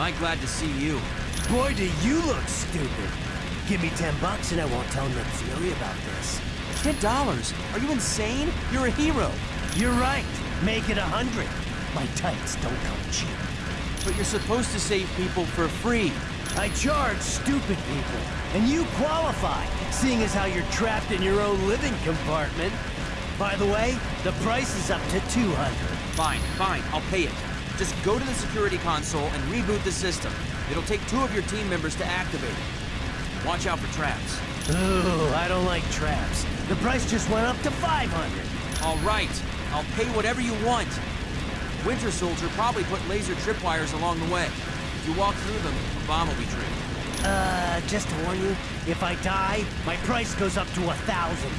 I'm glad to see you. Boy, do you look stupid. Give me ten bucks and I won't tell Nick Fury about this. Ten dollars? Are you insane? You're a hero. You're right. Make it a hundred. My tights don't come cheap. But you're supposed to save people for free. I charge stupid people, and you qualify, seeing as how you're trapped in your own living compartment. By the way, the price is up to 200. Fine, fine, I'll pay it. Just go to the security console and reboot the system. It'll take two of your team members to activate it. Watch out for traps. Ooh, I don't like traps. The price just went up to 500. All right, I'll pay whatever you want. Winter Soldier probably put laser tripwires along the way. If you walk through them, a bomb will be triggered. Uh, just to warn you, if I die, my price goes up to a thousand.